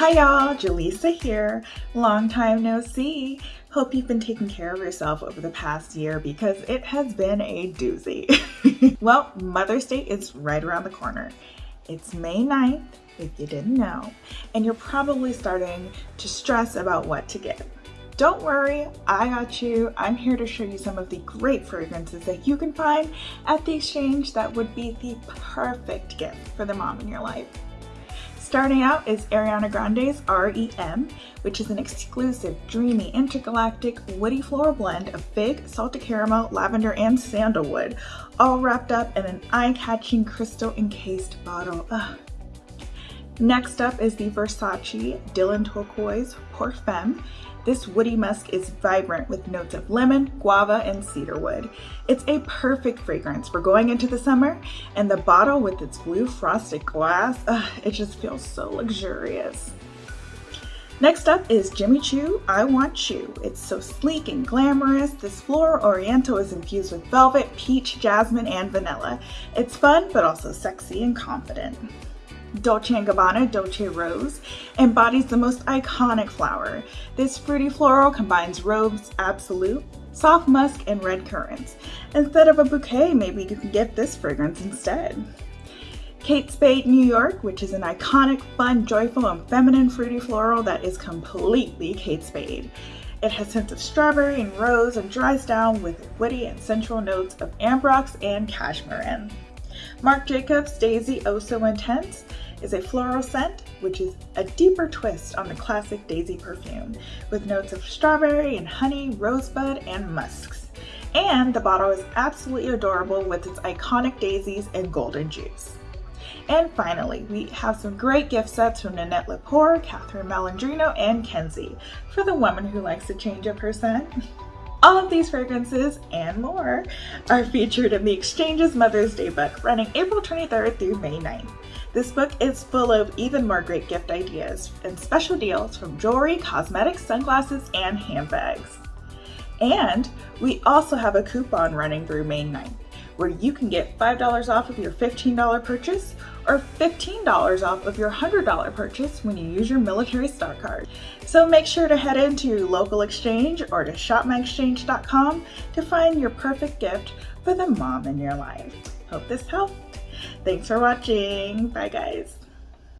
Hi y'all, Jaleesa here. Long time no see. Hope you've been taking care of yourself over the past year because it has been a doozy. well, Mother's Day is right around the corner. It's May 9th, if you didn't know, and you're probably starting to stress about what to get. Don't worry, I got you. I'm here to show you some of the great fragrances that you can find at the exchange that would be the perfect gift for the mom in your life. Starting out is Ariana Grande's REM, which is an exclusive, dreamy, intergalactic, woody floral blend of fig, salted caramel, lavender, and sandalwood, all wrapped up in an eye-catching crystal encased bottle. Ugh. Next up is the Versace Dylan Turquoise Femme. This woody musk is vibrant with notes of lemon, guava, and cedarwood. It's a perfect fragrance for going into the summer, and the bottle with its blue frosted glass, ugh, it just feels so luxurious. Next up is Jimmy Choo I Want Choo. It's so sleek and glamorous. This floral oriental is infused with velvet, peach, jasmine, and vanilla. It's fun, but also sexy and confident. Dolce & Gabbana Dolce Rose embodies the most iconic flower. This fruity floral combines Rose Absolute, soft musk, and red currants. Instead of a bouquet, maybe you can get this fragrance instead. Kate Spade New York, which is an iconic, fun, joyful, and feminine fruity floral that is completely Kate Spade. It has hints of strawberry and rose and dries down with woody and sensual notes of ambrox and cashmere. Marc Jacobs Daisy Oh So Intense is a floral scent, which is a deeper twist on the classic Daisy perfume, with notes of strawberry and honey, rosebud, and musks. And the bottle is absolutely adorable with its iconic daisies and golden juice. And finally, we have some great gift sets from Nanette Lepore, Catherine Malandrino, and Kensie for the woman who likes to change up her scent. All of these fragrances and more are featured in the Exchanges Mother's Day book running April 23rd through May 9th. This book is full of even more great gift ideas and special deals from jewelry, cosmetics, sunglasses, and handbags. And we also have a coupon running through May 9th where you can get $5 off of your $15 purchase or $15 off of your $100 purchase when you use your military star card. So make sure to head into your local exchange or to shopmyexchange.com to find your perfect gift for the mom in your life. Hope this helped. Thanks for watching. Bye guys.